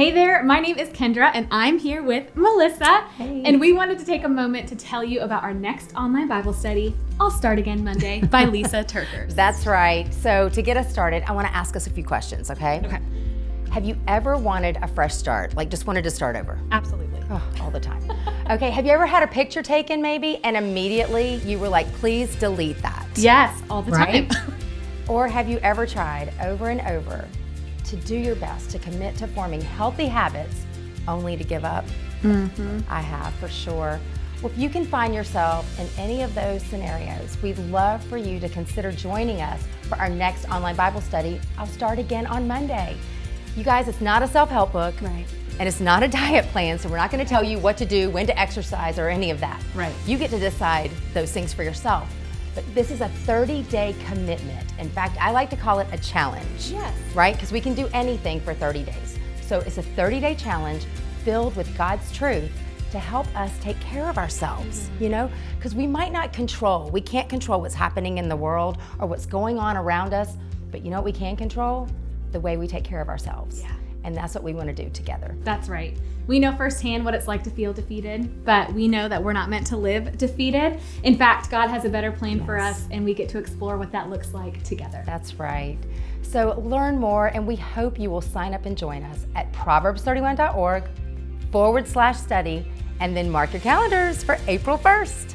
Hey there, my name is Kendra and I'm here with Melissa. Hey. And we wanted to take a moment to tell you about our next online Bible study, I'll Start Again Monday by Lysa TerKeurst. That's right. So to get us started, I want to ask us a few questions, okay? Okay, Have you ever wanted a fresh start? Like just wanted to start over? absolutely. Oh, all the time. okay, have you ever had a picture taken maybe and immediately you were like, please delete that? Yes, all the Right? time. Or have you ever tried over and over to do your best to commit to forming healthy habits only to give up? Mm-hmm. I have for sure. Well, if you can find yourself in any of those scenarios, we'd love for you to consider joining us for our next online Bible study. I'll start again on Monday. You guys, it's not a self help book. Right. And it's not a diet plan, so we're not going to tell you what to do, when to exercise, or any of that. Right. You get to decide those things for yourself. But this is a 30 day commitment. In fact, I like to call it a challenge. Yes. Right? Because we can do anything for 30 days. So it's a 30 day challenge filled with God's truth to help us take care of ourselves, mm-hmm. you know? Because we might not control, we can't control what's happening in the world or what's going on around us, but you know what we can control? The way we take care of ourselves. Yeah. And that's what we want to do together. That's right. We know firsthand what it's like to feel defeated, but we know that we're not meant to live defeated. In fact, God has a better plan for us, and we get to explore what that looks like together. That's right. So learn more, and we hope you will sign up and join us at proverbs31.org forward slash study, and then mark your calendars for April 1st.